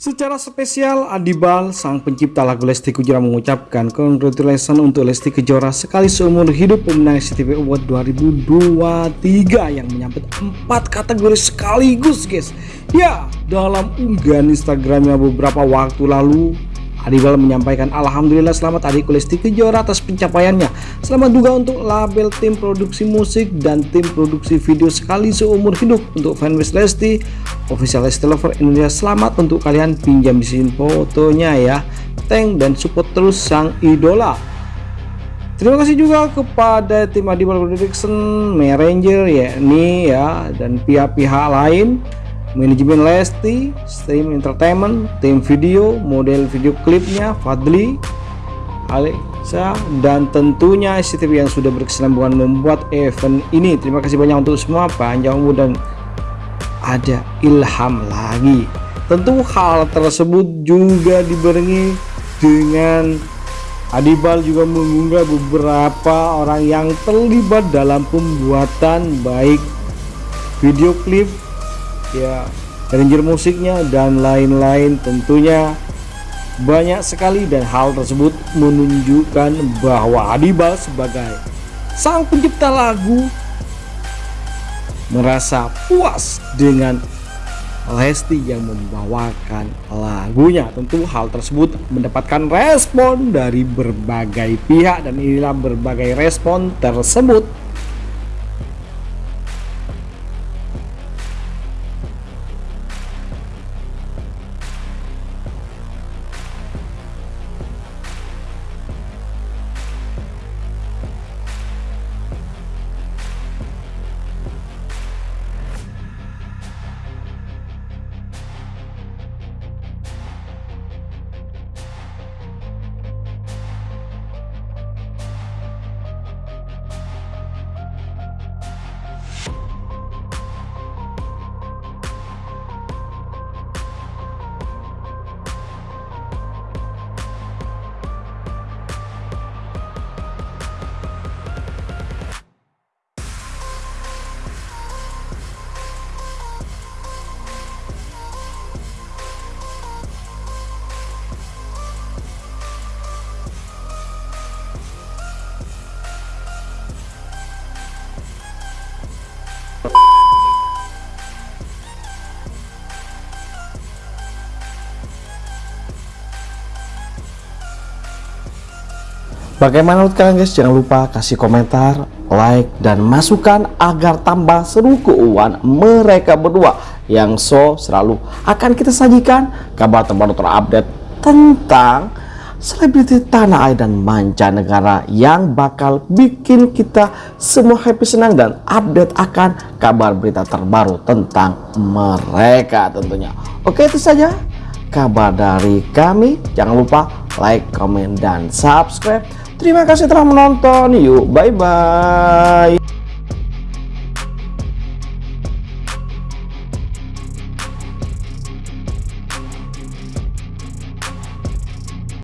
Secara spesial, Adibal, sang pencipta lagu Lesti Kejora mengucapkan congratulations untuk Lesti Kejora sekali seumur hidup pemenang SCTV Award 2023 yang menyambut empat kategori sekaligus guys. Ya, dalam unggahan Instagramnya beberapa waktu lalu, Adibal menyampaikan Alhamdulillah selamat adik Lesti Kejora atas pencapaiannya. Selamat juga untuk label tim produksi musik dan tim produksi video sekali seumur hidup. Untuk fanbase Lesti, official Lesti Lover Indonesia Selamat untuk kalian. Pinjam di sini fotonya ya. Thank dan support terus sang idola. Terima kasih juga kepada tim Adibal Production, Manager ya ini ya dan pihak-pihak lain manajemen Lesti, stream entertainment, tim video, model video klipnya, Fadli, Alexa, dan tentunya SCTV yang sudah berkesinambungan membuat event ini. Terima kasih banyak untuk semua, panjang umur dan ada ilham lagi. Tentu hal tersebut juga dibarengi dengan Adibal juga mengunggah beberapa orang yang terlibat dalam pembuatan baik video klip ya arranger musiknya dan lain-lain tentunya banyak sekali dan hal tersebut menunjukkan bahwa Adibal sebagai sang pencipta lagu merasa puas dengan Lesti yang membawakan lagunya. Tentu hal tersebut mendapatkan respon dari berbagai pihak dan inilah berbagai respon tersebut Bagaimana menurut kalian guys? Jangan lupa kasih komentar, like, dan masukan agar tambah seru keuangan mereka berdua yang so selalu akan kita sajikan kabar terbaru terupdate tentang selebriti tanah air dan mancanegara yang bakal bikin kita semua happy senang dan update akan kabar berita terbaru tentang mereka tentunya. Oke itu saja kabar dari kami. Jangan lupa like, comment, dan subscribe Terima kasih telah menonton. Yuk, bye-bye.